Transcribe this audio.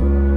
you